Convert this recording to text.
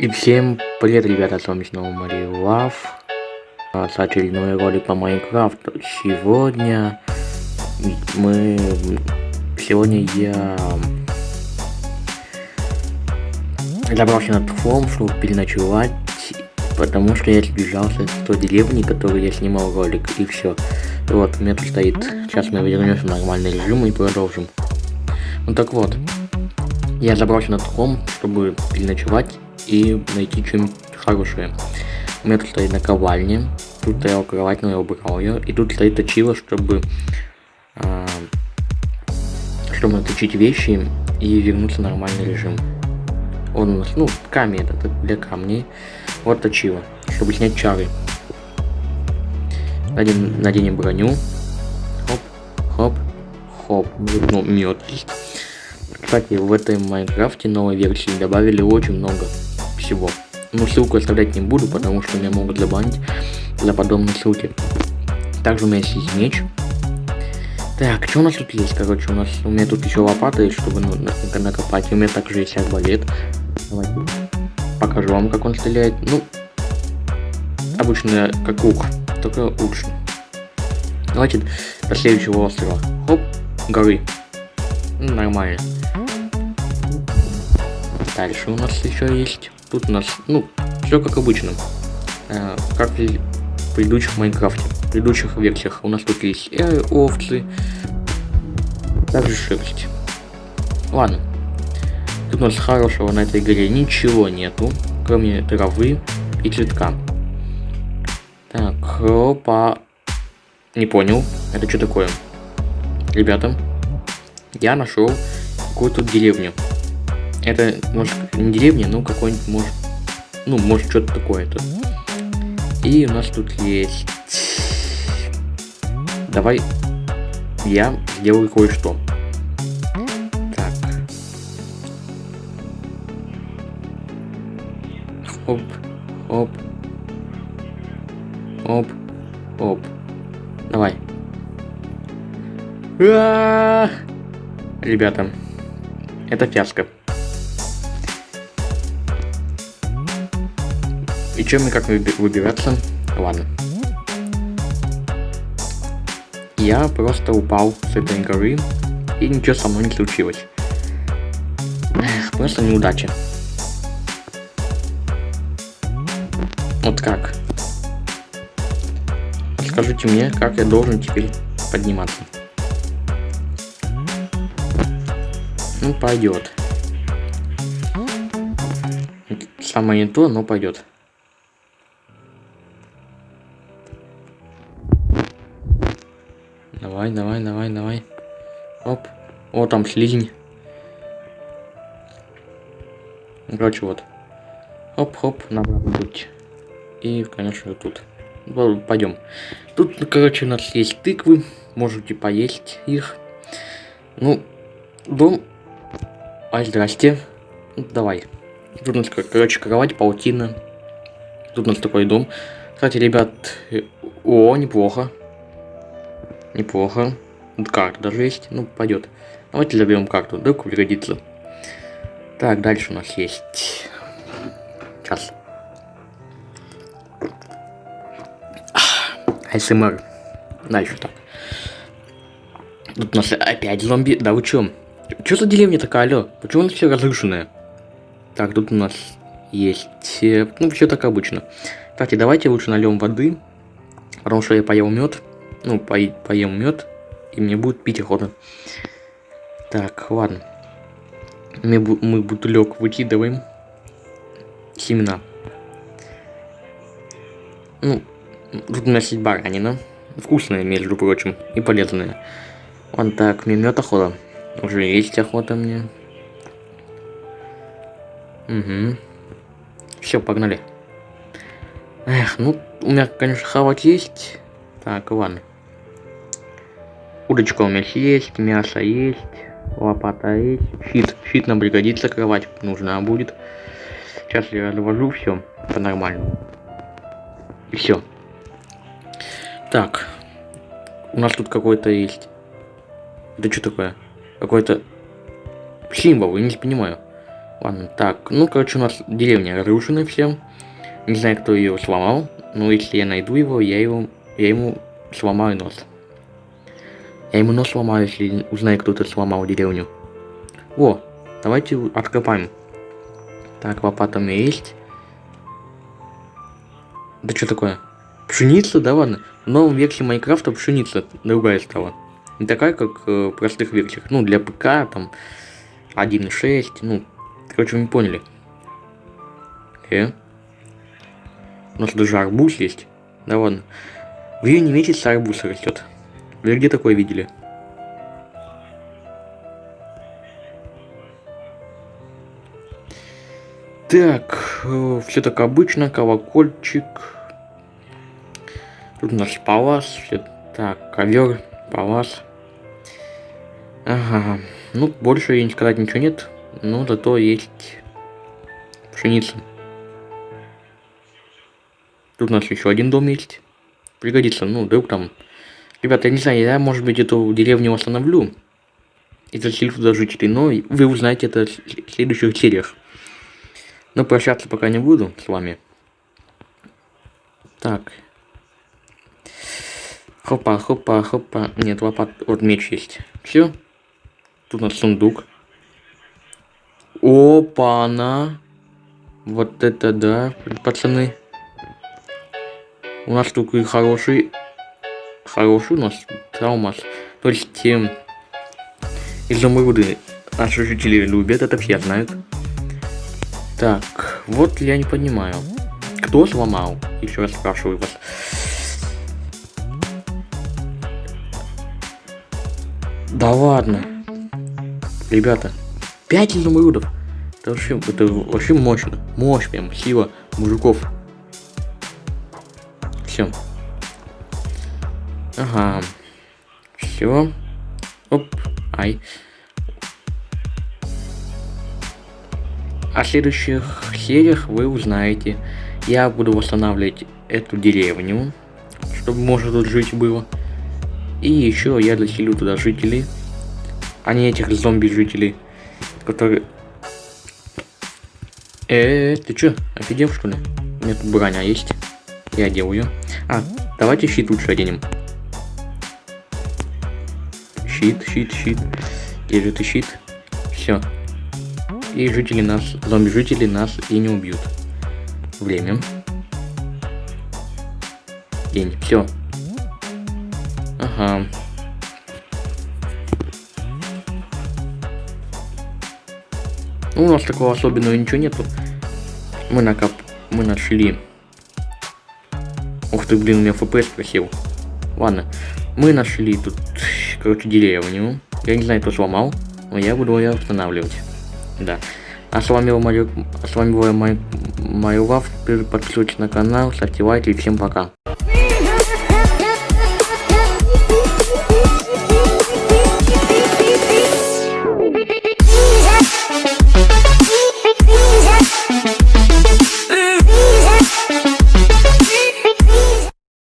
И всем привет, ребята, с вами снова Мария Лав. А, С очередной ролик по Майнкрафту. Сегодня мы... Сегодня я... Забрался на холм, чтобы переночевать, потому что я сбежался с той деревни, которую я снимал ролик, и все. Вот, у меня тут стоит. Сейчас мы вернемся в нормальный режим и продолжим. Ну так вот, я забрался на холм, чтобы переночевать и найти что-нибудь хорошее. У меня тут стоит наковальня, тут стояла кровать, но я убрал ее, и тут стоит точило, чтобы а, чтобы наточить вещи и вернуться в нормальный режим. Он у нас, ну, камень это для камней. Вот точило, чтобы снять чары. Наденем, наденем броню. Хоп, хоп, хоп. Ну, мед есть. Кстати, в этой Майнкрафте новой версии добавили очень много всего. Ну, ссылку оставлять не буду, потому что меня могут забанить за подобные ссылки. Также у меня есть меч. Так, что у нас тут есть? Короче, у нас у меня тут еще лопата есть, чтобы ну, на- накопать. У меня также есть арбалет. Давайте покажу вам, как он стреляет. Ну, обычно как лук, только лучше. Давайте до следующего острова. Хоп, горы. Нормально. Дальше у нас еще есть. Тут у нас, ну, все как обычно. Э, как и в предыдущих Майнкрафте. В предыдущих версиях у нас тут есть э, овцы. Также шерсть. Ладно. Тут у нас хорошего на этой горе ничего нету, кроме травы и цветка. Так, опа. Не понял, это что такое? Ребята, я нашел какую-то деревню. Это, может, не деревня, но какой-нибудь, может, ну, может, что-то такое-то. И у нас тут есть... Давай я сделаю кое-что. Так. Хоп, хоп. Оп, оп. Давай. А-а-а! Ребята, это фиаско. И чем мне как выби- выбираться? Ладно. Я просто упал с этой горы, и ничего со мной не случилось. Просто неудача. Вот как? Скажите мне, как я должен теперь подниматься? Ну, пойдет. Самое не то, но пойдет. Давай, давай, давай, давай. Оп. О, там слизень. Ну, Короче, вот. Хоп-хоп, на обратный путь. И, конечно, тут. Пойдем. Тут, короче, у нас есть тыквы. Можете поесть их. Ну, дом. Ай, здрасте. Ну, давай. Тут у нас, кор- короче, кровать, паутина. Тут у нас такой дом. Кстати, ребят, э, о, неплохо. Неплохо. Карта даже есть. Ну, пойдет. Давайте заберем карту. Вдруг пригодится. Так, дальше у нас есть. Сейчас. АСМР. Дальше так. Тут у нас опять зомби. Да вы чё? Чё за деревня такая, алё? Почему она все разрушенная? Так, тут у нас есть... э, Ну, все так обычно. Кстати, давайте лучше нальем воды. Потому что я поел мед. Ну, пои- поем мед. И мне будет пить охота. Так, ладно. Мы, мы бутылек выкидываем. Семена. Ну, тут у нас есть баранина. Вкусная, между прочим, и полезная. Вон так, мне мед охота. Уже есть охота мне. Угу. Все, погнали. Эх, ну, у меня, конечно, хавать есть. Так, ладно. Удочка у меня есть, мясо есть, лопата есть. Щит. Щит нам пригодится, кровать нужна будет. Сейчас я развожу все по-нормальному. И все. Так. У нас тут какой-то есть. Это что такое? Какой-то символ, я не понимаю. Ладно, так, ну, короче, у нас деревня разрушена все. Не знаю, кто ее сломал, но если я найду его, я его, я ему сломаю нос. Я ему нос сломаю, если узнаю, кто-то сломал деревню. О, давайте откопаем. Так, лопата у меня есть. Да что такое? Пшеница, да ладно? В новом версии Майнкрафта пшеница другая стала. Не такая, как э, простых версиях. Ну, для ПК, там, 1.6, ну, короче, вы не поняли. Э? У нас даже арбуз есть. Да ладно. В июне месяце арбуз растет. Вы где такое видели? Так, э, все так обычно, колокольчик. Тут у нас палас, все так, ковер, палас. Ага, ну больше не сказать ничего нет, но зато есть пшеница. Тут у нас еще один дом есть. Пригодится, ну, вдруг там... Ребята, я не знаю, я, может быть, эту деревню восстановлю. И заселю туда жителей, но вы узнаете это в следующих сериях. Но прощаться пока не буду с вами. Так. Хопа, хопа, хопа. Нет, лопат. Вот меч есть. Все. Тут у нас сундук. Опа-на. Вот это да, пацаны. У нас тут и хороший... Хороший у нас траумас. То есть... Э, изумруды наши жители любят, это все знают. Так, вот я не понимаю. Кто сломал? Еще раз спрашиваю вас. Да ладно. Ребята, 5 изумрудов. Это вообще, это вообще мощно. Мощь прям, сила мужиков. Все. Ага. Все. Оп. Ай. О следующих сериях вы узнаете. Я буду восстанавливать эту деревню, чтобы можно тут жить было. И еще я заселю туда жителей, а не этих зомби-жителей, которые... Э, ты чё, офигел что ли? У меня тут броня есть. Я одел ее. А, давайте щит лучше оденем. Щит, щит, щит. Где же ты щит? Все, и жители нас, зомби-жители нас и не убьют. Время. День. Все. Ага. Ну, у нас такого особенного ничего нету. Мы накоп... Мы нашли... Ух ты, блин, у меня FPS просил. Ладно. Мы нашли тут, короче, деревню. Я не знаю, кто сломал, но я буду ее восстанавливать. Да. А с вами был Марю... с вами был Марю Лав. Подписывайтесь на канал, ставьте лайки и всем пока.